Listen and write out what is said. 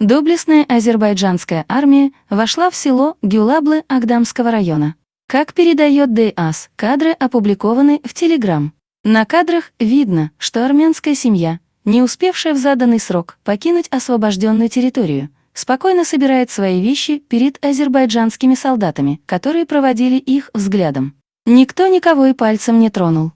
Доблестная азербайджанская армия вошла в село Гюлаблы Агдамского района. Как передает ДАС, кадры опубликованы в Телеграм. На кадрах видно, что армянская семья, не успевшая в заданный срок покинуть освобожденную территорию, спокойно собирает свои вещи перед азербайджанскими солдатами, которые проводили их взглядом. Никто никого и пальцем не тронул.